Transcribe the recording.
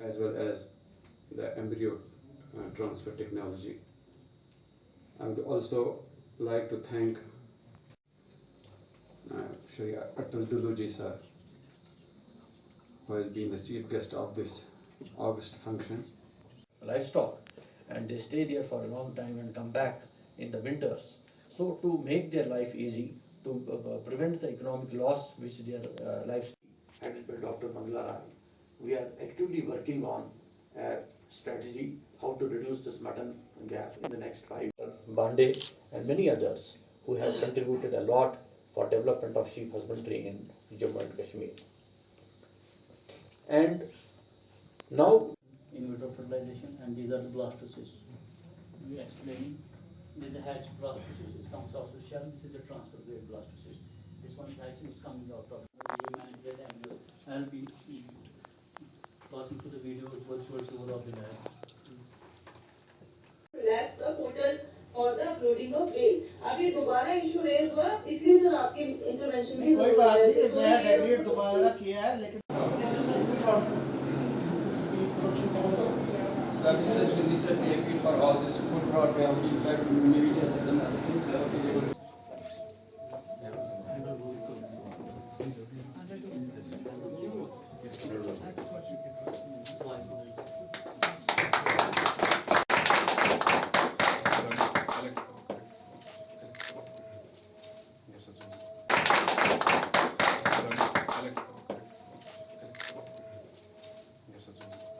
as well as the embryo uh, transfer technology. I would also like to thank uh, Shri Atal Dulloo ji sir, who has been the chief guest of this August function. livestock and they stay there for a long time and come back in the winters. So to make their life easy, to uh, prevent the economic loss which their uh, livestock. Headed by Dr. Mangala Rai, we are actively working on a strategy how to reduce this mutton gap in the next five. Bande and many others who have contributed a lot for development of sheep husbandry in Jammu and Kashmir. And now in vitro fertilization and these are the blastocysts. We explaining, this is a hatch blastocyst, it comes out of shell, this is a transfer grade blastocyst. This one is hatching, is coming out of, we manage that embryo. passing to the video with virtual tour of the lab. Relax the portal for the uploading of bail. अब ये दोबारा issue raise हुआ इसलिए sir आपके intervention की कोई बात नहीं नया डेबिट दोबारा किया है लेकिन Services will be set for all this food fraud, we have media